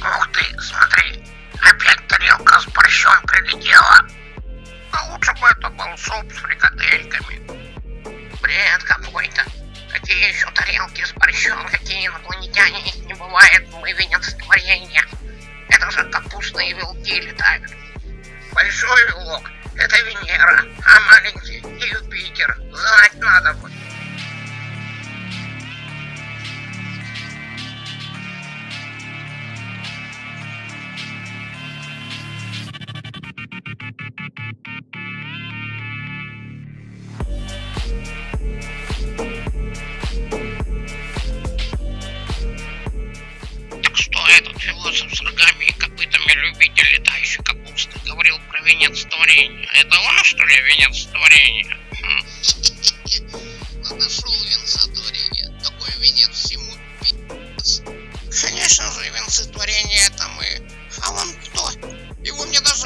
Ух ты, смотри, опять тарелка с борщом прилетела. А лучше бы это был суп с фрикадельками. Бред какой-то. Какие еще тарелки с борщом, какие инопланетяне, их не бывает, мы видят творение. Это же капустные вилки летают. Большой вилок этот философ с рогами и копытами любитель летающей капусты говорил про венец творения. А это он, что ли, венец творения? Хм. Нашел венца творения. Такой венец ему. пи***ц. Конечно же, венцы творения это мы. А он кто? Его мне даже